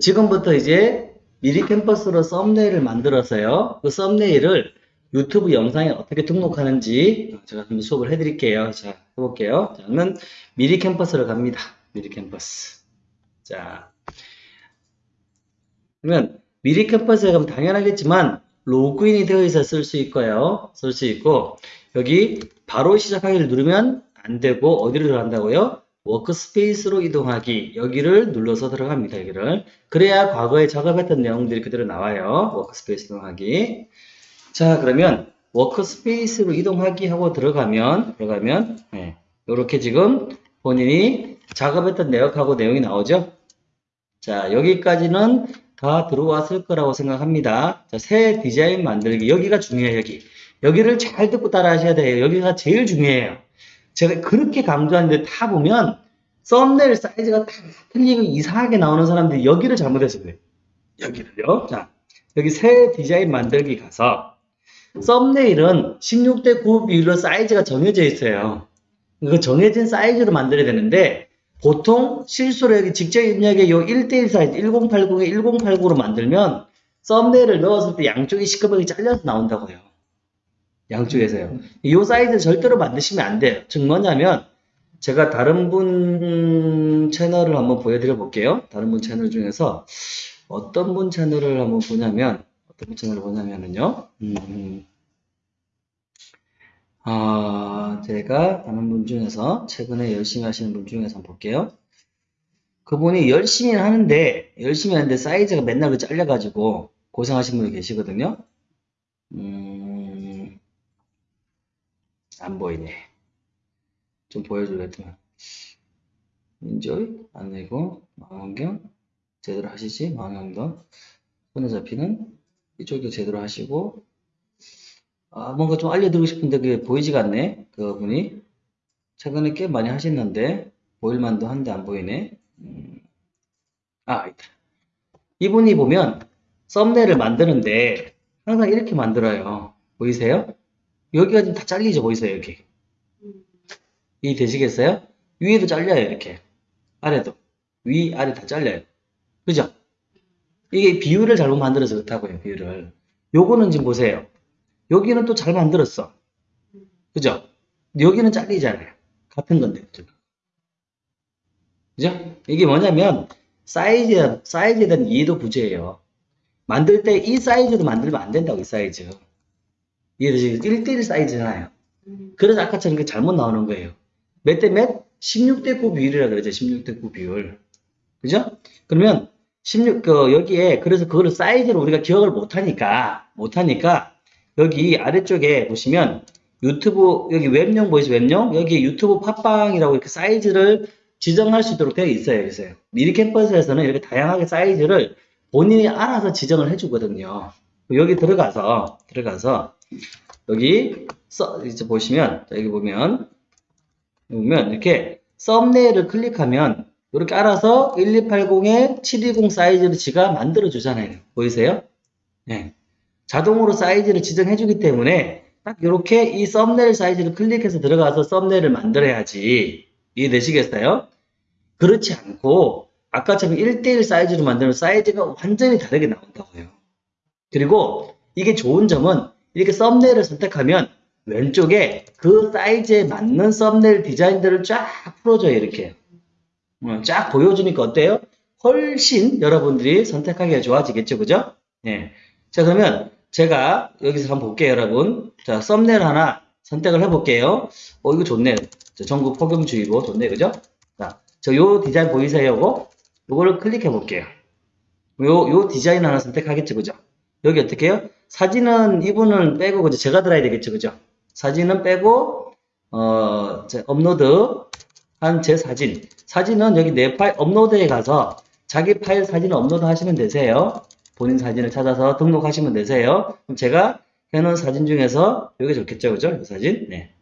지금부터 이제 미리 캠퍼스로 썸네일을 만들어서요. 그 썸네일을 유튜브 영상에 어떻게 등록하는지 제가 한번 수업을 해드릴게요. 자, 해볼게요. 저는 미리 캠퍼스로 갑니다. 미리 캠퍼스. 자, 그러면 미리 캠퍼스에 가면 당연하겠지만 로그인이 되어 있어 쓸 수 있고요. 쓸 수 있고 여기 바로 시작하기를 누르면 안 되고 어디로 들어간다고요? workspace로 이동하기 여기를 눌러서 들어갑니다. 여기를 그래야 과거에 작업했던 내용들이 그대로 나와요. workspace 이동하기 자 그러면 워크스페이스로 이동하기 하고 들어가면 들어가면 네, 이렇게 지금 본인이 작업했던 내역하고 내용이 나오죠. 자 여기까지는 다 들어왔을 거라고 생각합니다. 자, 새 디자인 만들기 여기가 중요해요. 여기 여기를 잘 듣고 따라 하셔야 돼요. 여기가 제일 중요해요. 제가 그렇게 강조하는데 다 보면 썸네일 사이즈가 다 틀리고 이상하게 나오는 사람들이 여기를 잘못해서 그래요. 여기를요. 자, 여기 새 디자인 만들기 가서 썸네일은 16대 9 비율로 사이즈가 정해져 있어요. 그 정해진 사이즈로 만들어야 되는데 보통 실수로 여기 직접 입력에 요 1대1 사이즈 1080에 1080으로 만들면 썸네일을 넣었을 때 양쪽이 시커멓게 잘려서 나온다고요. 양쪽에서요. 이 사이즈 절대로 만드시면 안 돼요. 즉 뭐냐면 제가 다른 분 채널을 한번 보여드려 볼게요. 다른 분 채널 중에서 어떤 분 채널을 한번 보냐면 어떤 분 채널을 보냐면은요. 음, 아, 제가 아는 분 중에서 최근에 열심히 하시는 분 중에서 한번 볼게요. 그분이 열심히 하는데 열심히 하는데 사이즈가 맨날 그 잘려가지고 고생하시는 분이 계시거든요. 음, 안 보이네. 좀 보여주겠더만. 인조이 안 되고 망원경? 제대로 하시지? 망원경. 손에 잡히는? 이쪽도 제대로 하시고. 아 뭔가 좀 알려드리고 싶은데 그게 보이지가 않네 그분이. 최근에 꽤 많이 하셨는데 보일만도 한데 안 보이네. 음. 아 있다. 이분이 보면 썸네일을 만드는데 항상 이렇게 만들어요. 보이세요? 여기가 지금 다 잘리죠 보이세요 여기 이 되시겠어요? 위에도 잘려요 이렇게. 아래도. 위 아래 다 잘려요. 그죠? 이게 비율을 잘못 만들어서 그렇다고요 비율을. 요거는 지금 보세요. 여기는 또 잘 만들었어. 그죠? 여기는 잘리잖아요. 같은 건데 그죠? 이게 뭐냐면 사이즈, 사이즈에 대한 이해도 부재예요. 만들 때 이 사이즈도 만들면 안 된다고 이 사이즈. 이해되시죠? 1대1 사이즈잖아요. 그래서 아까처럼 이게 잘못 나오는 거예요 몇 대 몇? 16대 9 비율이라 그러죠 16대 9 비율 그죠? 그러면 16, 그, 여기에, 그래서 그거를 사이즈로 우리가 기억을 못하니까, 못하니까, 여기 아래쪽에 보시면, 유튜브, 여기 웹용 보이죠? 웹용? 여기 유튜브 팟빵이라고 이렇게 사이즈를 지정할 수 있도록 되어 있어요. 그래서 미리 캠퍼스에서는 이렇게 다양하게 사이즈를 본인이 알아서 지정을 해주거든요. 여기 들어가서, 들어가서, 여기, 써, 이제 보시면, 여기 보면, 보면, 이렇게 썸네일을 클릭하면, 이렇게 알아서 1280에 720 사이즈를 지가 만들어 주잖아요. 보이세요? 네. 자동으로 사이즈를 지정해 주기 때문에 딱 이렇게 이 썸네일 사이즈를 클릭해서 들어가서 썸네일을 만들어야지. 이해되시겠어요? 그렇지 않고 아까처럼 1대1 사이즈로 만들면 사이즈가 완전히 다르게 나온다고요. 그리고 이게 좋은 점은 이렇게 썸네일을 선택하면 왼쪽에 그 사이즈에 맞는 썸네일 디자인들을 쫙 풀어줘요. 이렇게. 쫙 보여주니까 어때요? 훨씬 여러분들이 선택하기가 좋아지겠죠, 그죠? 예. 자, 그러면 제가 여기서 한번 볼게요, 여러분. 자, 썸네일 하나 선택을 해볼게요. 어, 이거 좋네. 자, 전국 폭염주의보 좋네, 그죠? 자, 저 요 디자인 보이세요, 요거? 요거를 클릭해 볼게요. 요, 요 디자인 하나 선택하겠죠, 그죠? 여기 어떻게 해요? 사진은 이분은 빼고, 그죠? 제가 들어야 되겠죠, 그죠? 사진은 빼고, 어, 업로드 한 제 사진. 사진은 여기 내 파일 업로드에 가서 자기 파일 사진을 업로드 하시면 되세요. 본인 사진을 찾아서 등록하시면 되세요. 그럼 제가 해놓은 사진 중에서 여기 좋겠죠, 그죠? 이 사진. 네.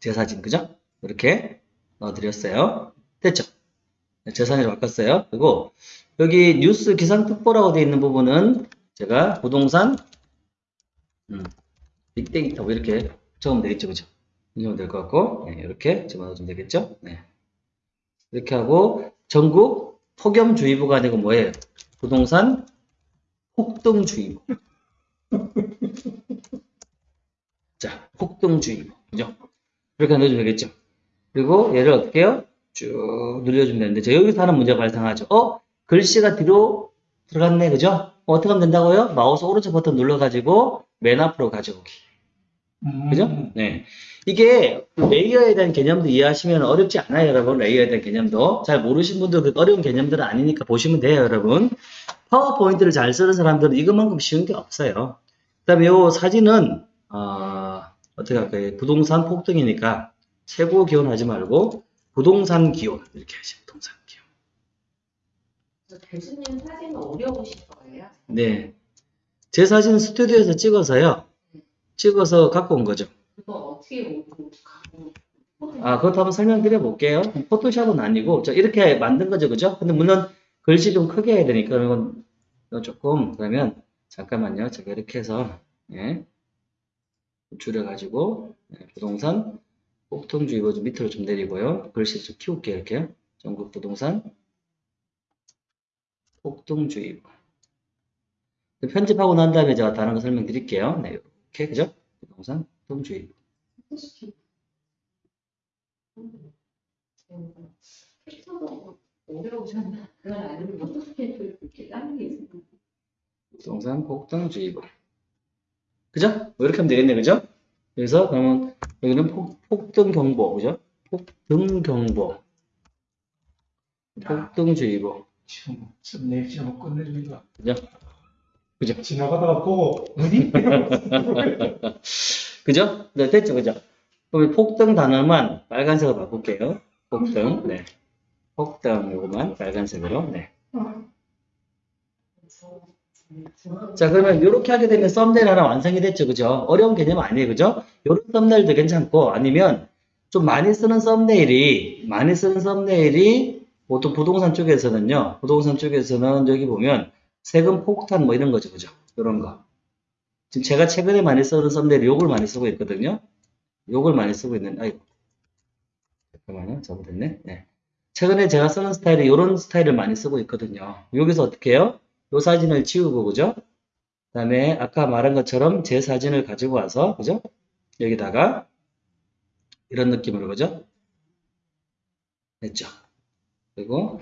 제 사진, 그죠? 이렇게 넣어드렸어요. 됐죠? 네, 제 사진으로 바꿨어요. 그리고 여기 뉴스 기상특보라고 되어 있는 부분은 제가 부동산, 음, 빅데이터 뭐 이렇게 적으면 되겠죠, 그죠? 이 정도 될것 같고, 네, 이렇게 집어넣어주면 되겠죠? 네. 이렇게 하고, 전국 폭염주의보가 아니고 뭐예요? 부동산 폭등주의보. 자, 폭등주의보. 그죠? 이렇게 넣어주면 되겠죠? 그리고 얘를 어떻게 해요? 쭉 늘려주면 되는데, 자, 여기서 하는 문제가 발생하죠. 어? 글씨가 뒤로 들어갔네. 그죠? 어, 어떻게 하면 된다고요? 마우스 오른쪽 버튼 눌러가지고 맨 앞으로 가져오기. 음. 그죠? 네. 이게 레이어에 대한 개념도 이해하시면 어렵지 않아요, 여러분. 레이어에 대한 개념도. 잘 모르신 분들 그 어려운 개념들은 아니니까 보시면 돼요, 여러분. 파워포인트를 잘 쓰는 사람들은 이것만큼 쉬운 게 없어요. 그 다음에 이 사진은, 어, 어떻게 할까요? 부동산 폭등이니까 최고 기온 하지 말고 부동산 기온. 이렇게 하시죠, 부동산 기온. 저 교수님 사진은 어려우실 거예요. 네. 제 사진 스튜디오에서 찍어서요. 찍어서 갖고 온 거죠. 아, 그것도 한번 설명드려 볼게요. 포토샵은 아니고, 저 이렇게 만든 거죠, 그죠? 근데 물론 글씨 좀 크게 해야 되니까, 이건 조금, 그러면, 잠깐만요. 제가 이렇게 해서, 예, 줄여가지고, 예, 부동산, 폭통주의보 좀 밑으로 좀 내리고요. 글씨 좀 키울게요, 이렇게. 전국 부동산, 폭등주의보. 편집하고 난 다음에 제가 다른 거 설명드릴게요. 네, 이렇게, 그죠? 부동산, 폭등주의보. 캡처도 어려우셨나? 그건 아니면 어떻게 이렇게 다른 게 있어요? 부동산 폭등주의보. 그죠? 뭐 이렇게 하면 되겠네, 그죠? 그래서 그러면 여기는 폭, 폭등 경보, 그죠? 폭등 경보, 폭등주의보, 지금 썸네일 지금 끝내줍니다. 그죠? 그죠? 지나가다가 보고 어디? 그죠? 네, 됐죠, 그죠? 그러면 폭등 단어만 빨간색으로 바꿀게요. 폭등, 네. 폭등 요거만 빨간색으로, 네. 자, 그러면 이렇게 하게 되면 썸네일 하나 완성이 됐죠, 그죠? 어려운 개념 아니에요, 그죠? 이런 썸네일도 괜찮고, 아니면 좀 많이 쓰는 썸네일이, 많이 쓰는 썸네일이 보통 부동산 쪽에서는요, 부동산 쪽에서는 여기 보면 세금 폭탄 뭐 이런 거죠, 그죠? 이런 거. 지금 제가 최근에 많이 쓰는 썸네일 요걸 많이 쓰고 있거든요. 요걸 많이 쓰고 있는, 아이고. 잠깐만요, 잘못했네. 네. 최근에 제가 쓰는 스타일이 이런 스타일을 많이 쓰고 있거든요. 여기서 어떻게 해요? 요 사진을 지우고, 그죠? 그 다음에 아까 말한 것처럼 제 사진을 가지고 와서, 그죠? 여기다가 이런 느낌으로, 그죠? 됐죠? 그리고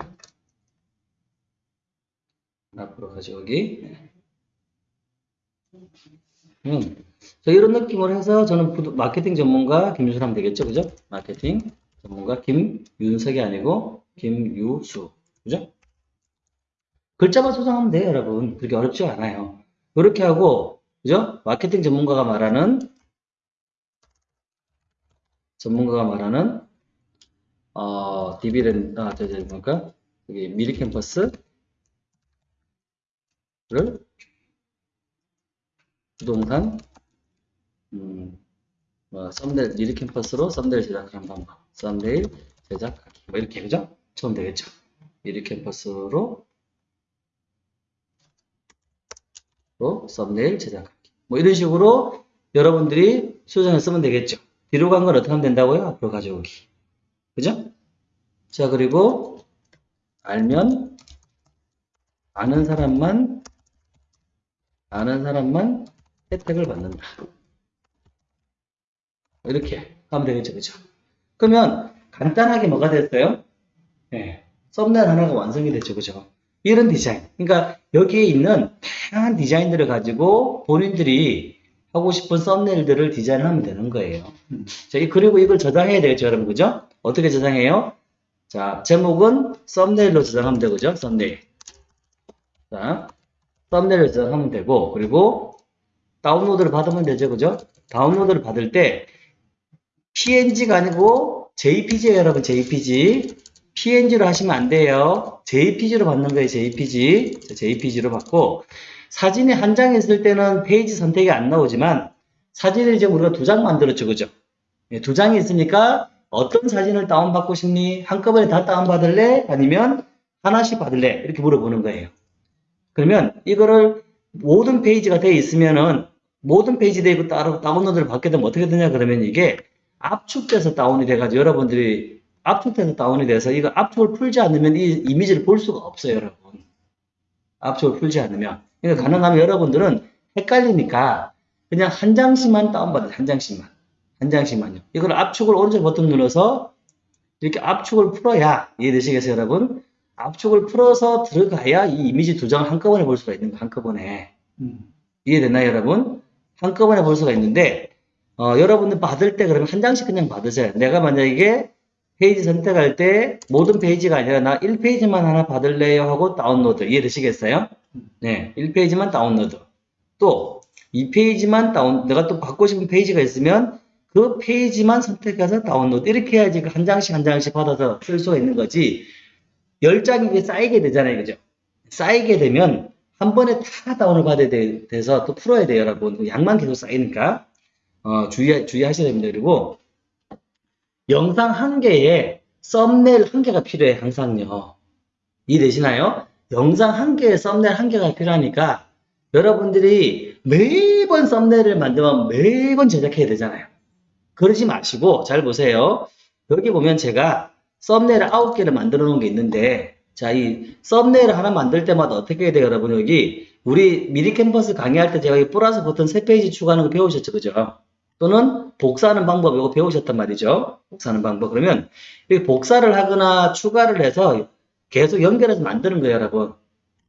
앞으로 가져오기. 음. 자, 이런 느낌으로 해서 저는 마케팅 전문가 김유수 하면 되겠죠? 그죠? 마케팅 전문가 김윤석이 아니고 김유수. 그죠? 글자만 소장하면 돼요, 여러분. 그렇게 어렵지 않아요. 이렇게 하고, 그죠? 마케팅 전문가가 말하는, 전문가가 말하는, 어, 디비렌, 아, 저, 저, 뭐까? 여기 미리 캠퍼스 를 부동산, 음, 뭐, 썸네일, 미리 캠퍼스로 썸네일 제작하는 방법. 썸네일 제작하기. 뭐, 이렇게, 그죠? 처음 되겠죠? 미리 캠퍼스로 로 썸네일 제작하기. 뭐 이런 식으로 여러분들이 수정을 쓰면 되겠죠. 뒤로 간 건 어떻게 하면 된다고요? 앞으로 가져오기. 그죠? 자, 그리고 알면 아는 사람만 아는 사람만 혜택을 받는다. 이렇게 하면 되겠죠. 그죠? 그러면 간단하게 뭐가 됐어요? 네. 썸네일 하나가 완성이 됐죠. 그죠? 이런 디자인. 그러니까 여기에 있는 다양한 디자인들을 가지고 본인들이 하고 싶은 썸네일들을 디자인하면 되는 거예요. 자, 이- 그리고 이걸 저장해야 되겠죠, 여러분. 그죠? 어떻게 저장해요? 자, 제목은 썸네일로 저장하면 되고, 그죠? 썸네일. 자, 썸네일로 저장하면 되고, 그리고 다운로드를 받으면 되죠, 그죠? 다운로드를 받을 때 PNG가 아니고 JPG예요, 여러분. JPG. PNG로 하시면 안 돼요. JPG로 받는 거예요, JPG. 자, JPG로 받고, 사진이 한 장 있을 때는 페이지 선택이 안 나오지만, 사진을 이제 우리가 두 장 만들었죠, 그죠? 예, 두 장이 있으니까, 어떤 사진을 다운받고 싶니? 한꺼번에 다 다운받을래? 아니면 하나씩 받을래? 이렇게 물어보는 거예요. 그러면 이거를 모든 페이지가 돼 있으면은, 모든 페이지 돼 있고 따로 다운로드를 받게 되면 어떻게 되냐? 그러면 이게 압축돼서 다운이 돼가지고 여러분들이 압축돼서 다운이 돼서 이거 압축을 풀지 않으면 이 이미지를 볼 수가 없어요, 여러분. 압축을 풀지 않으면. 그러니까 가능하면 여러분들은 헷갈리니까 그냥 한 장씩만 다운받아요. 한 장씩만. 한 장씩만요. 이걸 압축을 오른쪽 버튼 눌러서 이렇게 압축을 풀어야 이해되시겠어요, 여러분? 압축을 풀어서 들어가야 이 이미지 두 장을 한꺼번에 볼 수가 있는 거 한꺼번에. 음. 이해됐나요, 여러분? 한꺼번에 볼 수가 있는데, 어, 여러분들 받을 때 그러면 한 장씩 그냥 받으세요. 내가 만약에 페이지 선택할 때 모든 페이지가 아니라 나 1페이지만 하나 받을래요 하고 다운로드. 이해되시겠어요? 네, 1페이지만 다운로드. 또, 2페이지만 다운, 내가 또 받고 싶은 페이지가 있으면 그 페이지만 선택해서 다운로드. 이렇게 해야지 그한 장씩 한 장씩 받아서 쓸 수가 있는 거지. 10장이 이게 쌓이게 되잖아요. 그죠? 쌓이게 되면 한 번에 다 다운을 받아야 돼, 돼서 또 풀어야 돼요, 여러분. 양만 계속 쌓이니까. 어, 주의, 주의하셔야 됩니다. 그리고 영상 한 개에 썸네일 한 개가 필요해, 항상요. 이해되시나요? 영상 한 개에 썸네일 한 개가 필요하니까 여러분들이 매번 썸네일을 만들면 매번 제작해야 되잖아요. 그러지 마시고, 잘 보세요. 여기 보면 제가 썸네일 아홉 개를 만들어 놓은 게 있는데, 자, 이 썸네일 하나 만들 때마다 어떻게 해야 돼요, 여러분? 여기, 우리 미리 캠퍼스 강의할 때 제가 이 플러스 버튼 세 페이지 추가하는 거 배우셨죠, 그죠? 또는 복사하는 방법, 이거 배우셨단 말이죠. 복사하는 방법. 그러면, 이 복사를 하거나 추가를 해서 계속 연결해서 만드는 거예요, 여러분.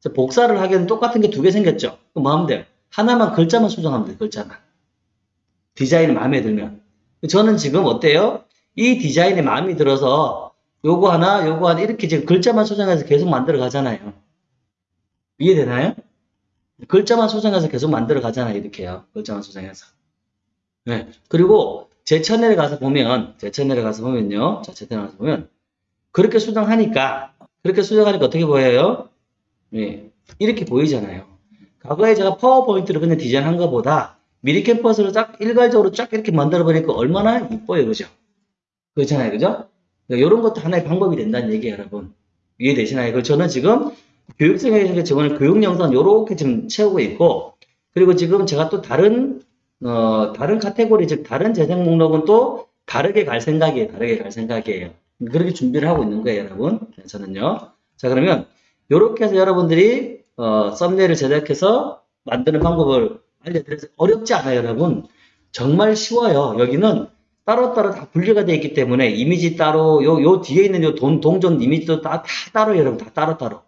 자, 복사를 하기에는 똑같은 게 두 개 생겼죠? 그럼 뭐 하면 돼요? 하나만 글자만 수정하면 돼요, 글자만. 디자인이 마음에 들면. 저는 지금 어때요? 이 디자인에 마음이 들어서 요거 하나, 요거 하나 이렇게 지금 글자만 수정해서 계속 만들어 가잖아요. 이해되나요? 글자만 수정해서 계속 만들어 가잖아요. 이렇게요. 글자만 수정해서. 네. 그리고 제 채널에 가서 보면, 제 채널에 가서 보면요. 자, 제 채널에 가서 보면, 그렇게 수정하니까, 그렇게 수정하니까 어떻게 보여요? 네. 이렇게 보이잖아요. 과거에 제가 파워포인트로 그냥 디자인한 것보다 미리 캠퍼스로 쫙 일괄적으로 쫙 이렇게 만들어 보니까 얼마나 이뻐요. 그죠? 그렇잖아요. 그죠? 이런 것도 하나의 방법이 된다는 얘기예요, 여러분. 이해되시나요? 그 저는 지금 교육생에서 지금 교육 영상 요렇게 지금 채우고 있고, 그리고 지금 제가 또 다른, 어, 다른 카테고리, 즉, 다른 재생 목록은 또 다르게 갈 생각이에요. 다르게 갈 생각이에요. 그렇게 준비를 하고 있는 거예요, 여러분. 네, 저는요. 자, 그러면, 요렇게 해서 여러분들이, 어, 썸네일을 제작해서 만드는 방법을 알려드려서 어렵지 않아요, 여러분. 정말 쉬워요. 여기는 따로따로 다 분리가 되어 있기 때문에 이미지 따로, 요, 요 뒤에 있는 요 돈, 동전 이미지도 다, 다 따로, 여러분. 다 따로따로.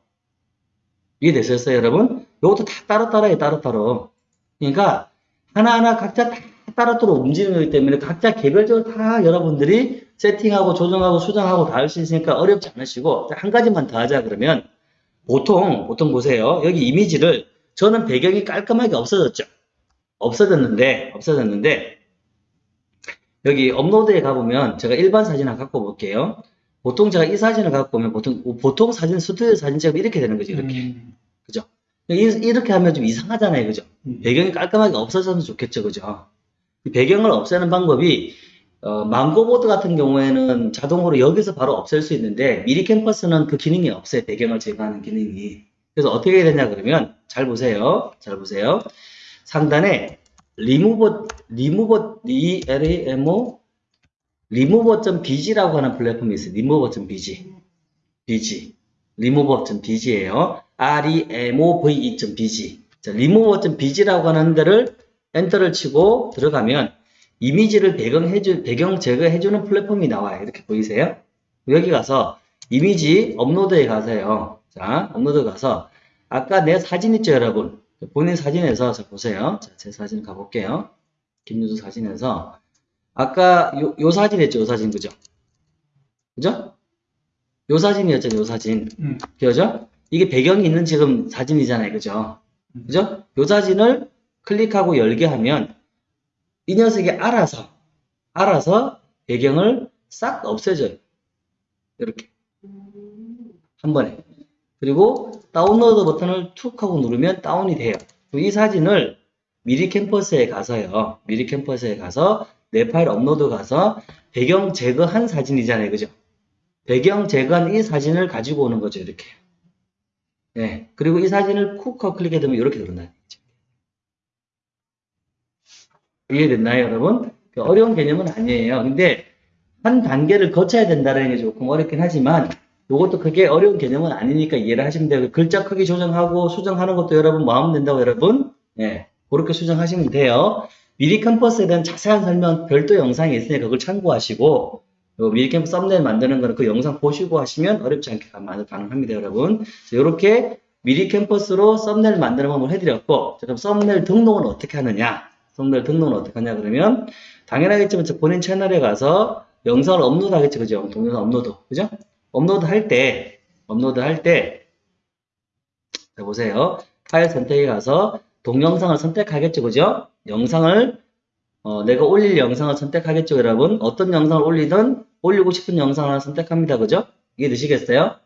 이해되셨어요, 여러분? 요것도 다 따로따로예요, 따로따로. 그러니까, 하나하나 각자 다 따로따로 움직이는 거기 때문에 각자 개별적으로 다 여러분들이 세팅하고 조정하고 수정하고 다 할 수 있으니까 어렵지 않으시고, 한 가지만 더 하자 그러면, 보통, 보통 보세요. 여기 이미지를, 저는 배경이 깔끔하게 없어졌죠? 없어졌는데, 없어졌는데, 여기 업로드에 가보면 제가 일반 사진을 갖고 볼게요. 보통 제가 이 사진을 갖고 보면 보통, 보통 사진, 스튜디오 사진처럼 이렇게 되는 거죠, 이렇게. 음. 그죠? 이- 이렇게 하면 좀 이상하잖아요, 그죠? 음. 배경이 깔끔하게 없어졌으면 좋겠죠, 그죠? 이 배경을 없애는 방법이, 어, 망고보드 같은 경우에는 자동으로 여기서 바로 없앨 수 있는데, 미리 캠퍼스는 그 기능이 없어요, 배경을 제거하는 기능이. 그래서 어떻게 해야 되냐, 그러면, 잘 보세요. 잘 보세요. 상단에, 리무버, 리무버, R-A-M-O, 리무버.bg라고 하는 플랫폼이 있어요. 리무버.bg. bg. 리무버.bg예요. remove.bg. 자, remove.bg라고 하는 데를 엔터를 치고 들어가면 이미지를 배경해주, 배경 제거해주는 플랫폼이 나와요. 이렇게 보이세요? 여기 가서 이미지 업로드에 가세요. 자, 업로드 가서 아까 내 사진 있죠, 여러분? 본인 사진에서 자, 보세요. 자, 제 사진 가볼게요. 김유수 사진에서 아까 요, 요 사진 했죠, 요 사진, 그죠? 그죠? 요 사진이었죠, 요 사진. 음. 그죠? 이게 배경이 있는 지금 사진이잖아요, 그죠? 그죠? 요 사진을 클릭하고 열게 하면 이 녀석이 알아서, 알아서 배경을 싹 없애줘요. 이렇게. 한 번에. 그리고 다운로드 버튼을 툭 하고 누르면 다운이 돼요. 이 사진을 미리 캠퍼스에 가서요. 미리 캠퍼스에 가서 내 파일 업로드 가서 배경 제거한 사진이잖아요. 그죠? 배경 제거한 이 사진을 가지고 오는 거죠. 이렇게. 네. 그리고 이 사진을 쿡 하고 클릭해 두면 이렇게 들어나요. 이해됐나요, 여러분? 그 어려운 개념은 아니에요. 근데 한 단계를 거쳐야 된다는 게 조금 어렵긴 하지만 이것도 그게 어려운 개념은 아니니까 이해를 하시면 돼요. 글자 크기 조정하고 수정하는 것도 여러분 마음 된다고 여러분. 예. 그렇게 수정하시면 돼요. 미리 캠퍼스에 대한 자세한 설명 별도 영상이 있으니까 그걸 참고하시고 요 미리 캠퍼스 썸네일 만드는 거는 그 영상 보시고 하시면 어렵지 않게 가- 가능합니다, 여러분. 이렇게 미리 캠퍼스로 썸네일 만드는 방법을 해드렸고, 자, 그럼 썸네일 등록은 어떻게 하느냐? 썸네일 등록은 어떻게 하냐, 그러면, 당연하겠지만, 저 본인 채널에 가서 영상을 업로드 하겠죠, 그죠? 동영상 업로드, 그죠? 업로드 할 때, 업로드 할 때, 자, 보세요. 파일 선택에 가서 동영상을 선택하겠죠, 그죠? 영상을, 어, 내가 올릴 영상을 선택하겠죠, 여러분? 어떤 영상을 올리든 올리고 싶은 영상을 선택합니다, 그죠? 이해 되시겠어요?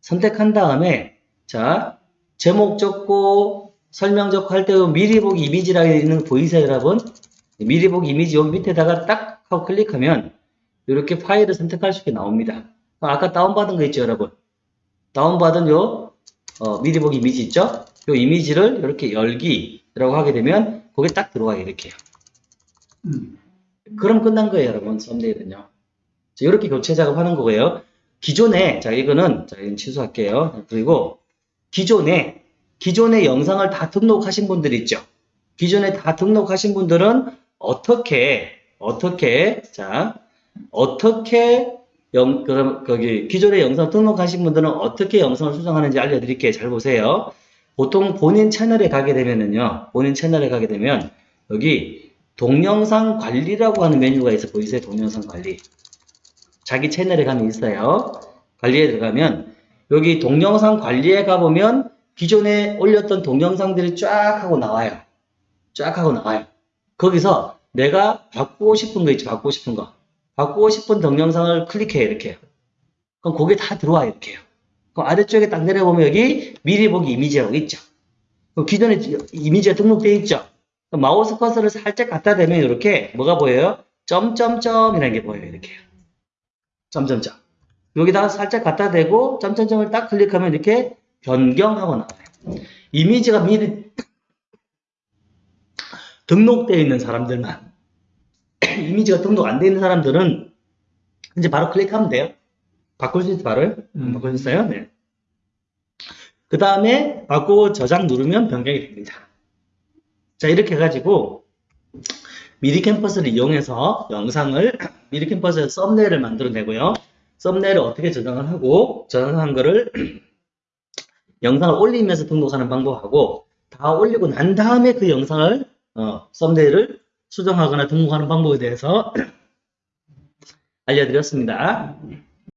선택한 다음에, 자, 제목 적고, 설명 적고 할 때 미리 보기 이미지라고 있는 거 보이세요, 여러분? 미리 보기 이미지 여기 밑에다가 딱 하고 클릭하면 이렇게 파일을 선택할 수 있게 나옵니다. 아까 다운받은 거 있죠, 여러분? 다운받은 요 어, 미리 보기 이미지 있죠? 요 이미지를 이렇게 열기라고 하게 되면 거기에 딱 들어가게 이렇게 해요. 음. 그럼 끝난 거예요, 여러분. 썸네일은요. 자, 이렇게 교체 작업하는 거고요. 기존에 자 이거는 자 이건 취소할게요. 그리고 기존에 기존에 영상을 다 등록하신 분들 있죠. 기존에 다 등록하신 분들은 어떻게 어떻게 자 어떻게 영 그럼 거기 기존에 영상 등록하신 분들은 어떻게 영상을 수정하는지 알려드릴게요. 잘 보세요. 보통 본인 채널에 가게 되면은요. 본인 채널에 가게 되면 여기 동영상 관리라고 하는 메뉴가 있어 보이세요? 동영상 관리. 자기 채널에 가면 있어요. 관리에 들어가면 여기 동영상 관리에 가보면 기존에 올렸던 동영상들이 쫙 하고 나와요. 쫙 하고 나와요. 거기서 내가 바꾸고 싶은 거 있죠. 바꾸고 싶은 거. 바꾸고 싶은 동영상을 클릭해요. 이렇게. 그럼 거기에 다 들어와 이렇게요. 그럼 아래쪽에 딱 내려보면 여기 미리 보기 이미지라고 있죠. 그럼 기존에 이미지가 등록되어 있죠. 마우스 커서를 살짝 갖다 대면 이렇게 뭐가 보여요? 점점점이라는 게 보여요. 이렇게. 점점점. 여기다가 살짝 갖다 대고 점점점을 딱 클릭하면 이렇게 변경하고 나와요. 이미지가 미리 등록되어 있는 사람들만 이미지가 등록 안 되어 있는 사람들은 이제 바로 클릭하면 돼요. 바꿀 수 있어 바로 음. 바꿀 수 있어요. 네. 그 다음에 바꾸고 저장 누르면 변경이 됩니다. 자 이렇게 해가지고 미리 캠퍼스를 이용해서 영상을 미리 캠퍼스에 썸네일을 만들어내고요. 썸네일을 어떻게 저장을 하고 저장한 거를 영상을 올리면서 등록하는 방법하고 다 올리고 난 다음에 그 영상을 어, 썸네일을 수정하거나 등록하는 방법에 대해서 알려드렸습니다.